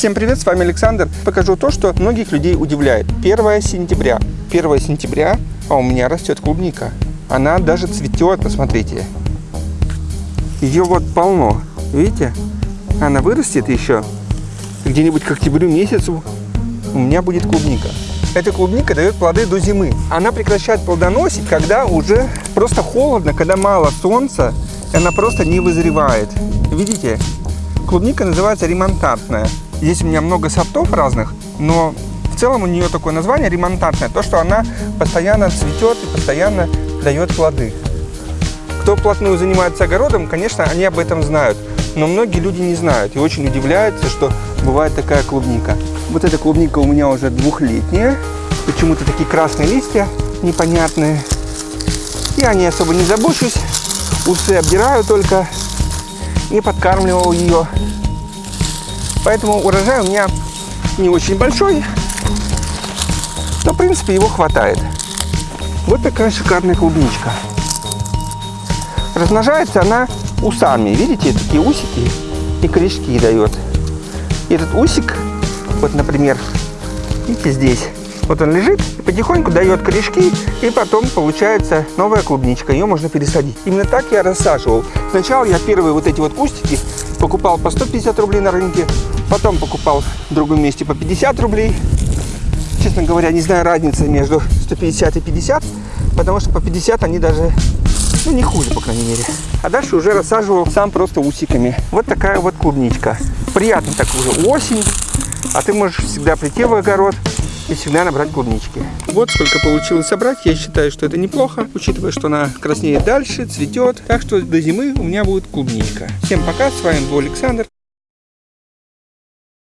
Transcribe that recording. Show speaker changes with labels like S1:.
S1: Всем привет, с вами Александр. Покажу то, что многих людей удивляет. 1 сентября. 1 сентября, а у меня растет клубника. Она даже цветет, посмотрите. Ее вот полно. Видите? Она вырастет еще. Где-нибудь к октябрю месяцу у меня будет клубника. Эта клубника дает плоды до зимы. Она прекращает плодоносить, когда уже просто холодно, когда мало солнца, и она просто не вызревает. Видите? Клубника называется ремонтантная. Здесь у меня много сортов разных, но в целом у нее такое название ремонтантная. То, что она постоянно цветет и постоянно дает плоды. Кто вплотную занимается огородом, конечно, они об этом знают. Но многие люди не знают и очень удивляются, что бывает такая клубника. Вот эта клубника у меня уже двухлетняя. Почему-то такие красные листья непонятные. Я не особо не забочусь. Усы обдираю только. Не подкармливал ее. Поэтому урожай у меня не очень большой. Но, в принципе, его хватает. Вот такая шикарная клубничка. Размножается она усами. Видите, такие усики и корешки дает. Этот усик, вот, например, видите здесь, вот он лежит и потихоньку дает корешки, и потом получается новая клубничка. Ее можно пересадить. Именно так я рассаживал. Сначала я первые вот эти вот кустики покупал по 150 рублей на рынке, потом покупал в другом месте по 50 рублей. Честно говоря, не знаю разницы между 150 и 50, потому что по 50 они даже ну, не хуже, по крайней мере. А дальше уже рассаживал сам просто усиками. Вот такая вот клубничка. Приятно так уже осень. А ты можешь всегда прийти в огород и всегда набрать клубнички. Вот сколько получилось собрать. Я считаю, что это неплохо, учитывая, что она краснеет дальше, цветет. Так что до зимы у меня будет клубничка. Всем пока, с вами был Александр.